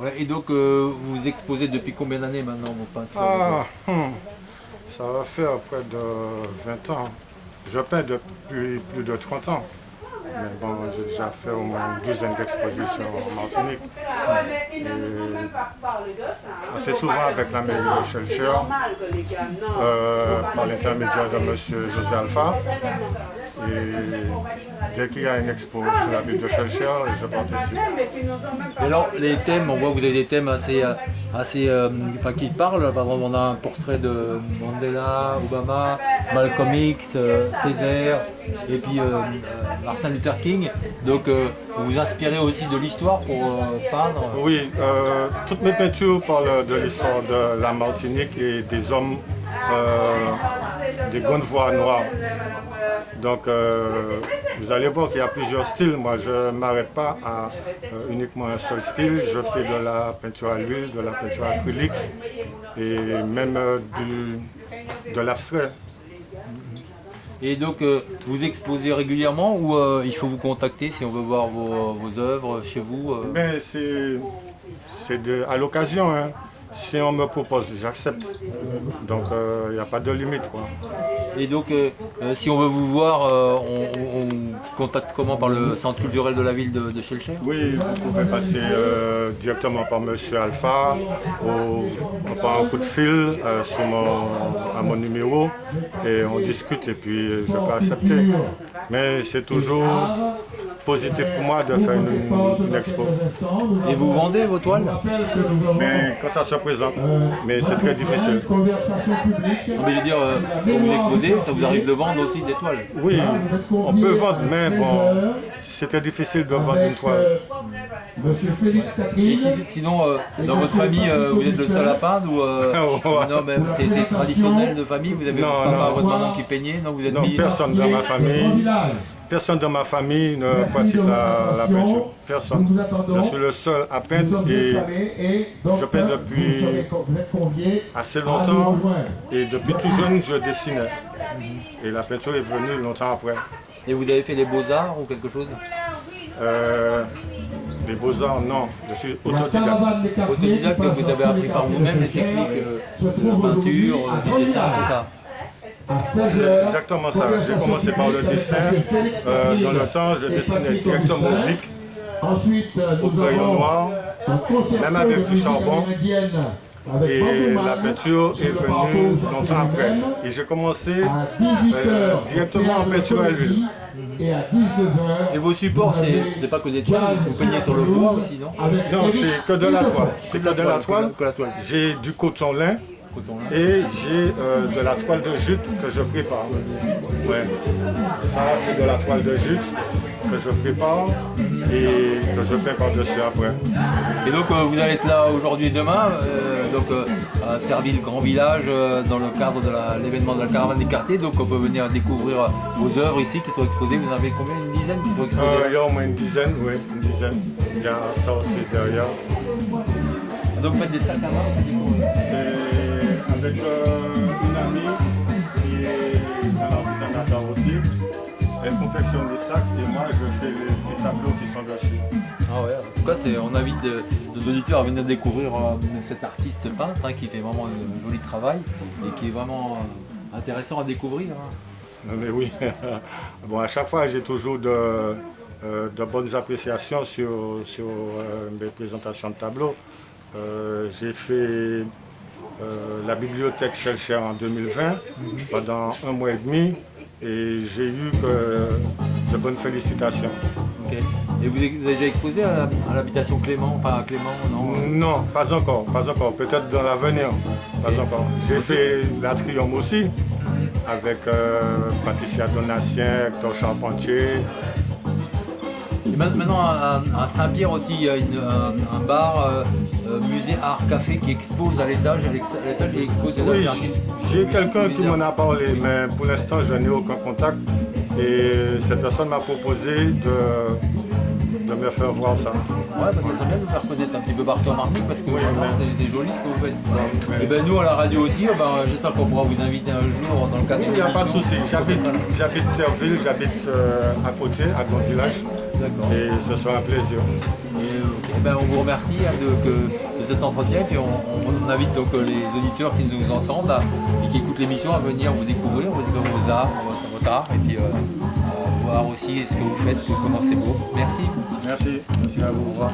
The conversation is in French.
Ouais, et donc, euh, vous exposez depuis combien d'années maintenant vos peintures Ah, hum, ça va faire près de 20 ans. Je peins depuis plus de 30 ans. Mais bon, j'ai déjà fait au moins une douzaine d'expositions en Martinique. Et assez souvent avec la mairie de euh, par l'intermédiaire de M. José Alpha. Et dès qu'il y a une expo sur la ville de Shelcher, je participe. Et alors, les thèmes, on voit que vous avez des thèmes assez, euh, assez euh, enfin, qui parlent. Par exemple, on a un portrait de Mandela, Obama, Malcolm X, euh, Césaire, et puis euh, Martin Luther King. Donc, vous vous inspirez aussi de l'histoire pour peindre. Oui, toutes mes peintures parlent de l'histoire de la Martinique et des hommes, des grandes voix noires. Donc, euh, vous allez voir qu'il y a plusieurs styles. Moi, je ne m'arrête pas à euh, uniquement un seul style. Je fais de la peinture à l'huile, de la peinture acrylique et même euh, du- de l'abstrait. Et donc, vous exposez régulièrement ou il faut vous contacter si on veut voir vos, vos œuvres chez vous c'est à l'occasion. hein. Si on me propose, j'accepte. Donc, euh, il n'y a pas de limite. Quoi. Et donc, euh, euh, si on veut vous voir, euh, on, on- on contacte comment? Par le centre culturel de la ville de, de Oui, vous pouvez passer euh, directement par Monsieur Alpha ou par un coup de fil euh, sur mon, à mon numéro et on discute et puis je peux accepter. Mais c'est toujours positif pour moi de faire une, une expo. Et vous vendez vos toiles? Mais quand ça se présente, mais c'est très difficile. Non, mais je veux dire, euh, quand vous exposez, ça vous arrive de vendre aussi des toiles? Oui, on peut vendre, mais bon, c'était difficile de vendre une toile. Et si- sinon, euh, dans votre famille, euh, vous êtes le seul à peindre ou euh, Non, mais c'est c'est traditionnel de famille Vous avez Non, votre papa, non. votre maman qui peignait Non, vous êtes Non, mis- personne dans ma famille, personne dans ma famille ne pratique la, la peinture. Personne. Je suis le seul à peindre et je peins depuis assez longtemps et depuis tout jeune je dessinais. Et la peinture est venue longtemps après. Et vous avez fait les beaux-arts ou quelque chose? Euh, les beaux-arts, non, je suis autodidacte. Autodidacte, que vous avez appris par vous-même les techniques euh, de la peinture, euh, du dessin, tout ça C'est exactement ça. J'ai commencé par le dessin. Euh, dans le temps, je dessinais directement au bic, Ensuite, au nous crayon noir. même avec du charbon. Et la peinture est venue longtemps après. Et j'ai commencé À 18h, euh, directement en peinture à l'huile. Et à 19h, Et vos supports, c'est pas que des toiles, vous peignez sur le bois aussi, non Non, c'est que de la toile. C'est que de la toile. J'ai du Coton lin. Et j'ai euh, de la toile de jute que je prépare. Ouais. Ça, c'est de la toile de jute que je prépare et que je peins par-dessus après. Et donc euh, vous allez être là aujourd'hui et demain, euh, donc à Terville Grand Village, dans le cadre de l'événement de la caravane des quartiers. Donc on peut venir découvrir vos œuvres ici qui sont exposées. Vous en avez combien? Une dizaine qui sont exposées? Il y a au moins une dizaine, oui, une dizaine. Il y a ça aussi derrière. Donc vous faites des sacs à main C'est avec euh, une amie qui est un artisanateur aussi. Elle confectionne les sacs et moi je fais les petits tableaux qui sont dessus. Ah ouais, en tout cas c'est- on invite nos auditeurs à venir découvrir euh, cet artiste peintre hein, qui fait vraiment un joli travail et qui est vraiment euh, intéressant à découvrir. hein. Mais oui, bon, à chaque fois j'ai toujours de, de bonnes appréciations sur, sur mes présentations de tableaux. Euh, j'ai fait euh, la bibliothèque Shelcher en 2020 pendant un mois et demi et j'ai eu de bonnes félicitations. Et vous avez déjà exposé à, l'habitation Clément, enfin à Clément, non? Non, pas encore, pas encore. Peut-être dans l'avenir, pas encore. J'ai fait l'Atrium aussi, avec euh, Patricia Donatien, Hector Charpentier. Et ma- maintenant, à, Saint-Pierre aussi, il y a une- un, un bar, euh, euh, musée art café qui expose à l'étage. À l'étage, il expose des Oui, j'ai quelqu'un qui m'en a parlé, mais pour l'instant, je n'ai aucun contact. Et cette personne m'a proposé de, de me faire voir ça. Ouais, parce que ça serait bien de vous faire connaître un petit peu partout en Martinique parce que oui, c'est joli ce que vous faites. Et ben nous à la radio aussi, oh, ben, j'espère qu'on pourra vous inviter un jour dans le cadre oui, Il n'y a pas de souci, j'habite Terville, j'habite euh, à côté, à ton village. Et ce sera un plaisir. Et, ben, on vous remercie hein, de, que, de, cet entretien et on, invite donc euh, les auditeurs qui nous entendent et qui écoutent l'émission à venir vous découvrir, vous découvrir vos arts, votre art et puis euh, voir aussi ce que vous faites, comment c'est beau. Merci. Merci, merci à vous, revoir.